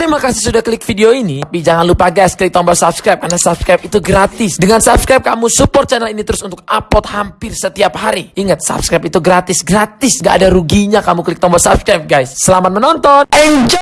Terima kasih sudah klik video ini. Tapi jangan lupa guys, klik tombol subscribe karena subscribe itu gratis. Dengan subscribe kamu support channel ini terus untuk upload hampir setiap hari. Ingat, subscribe itu gratis, gratis. Gak ada ruginya kamu klik tombol subscribe guys. Selamat menonton. Enjoy!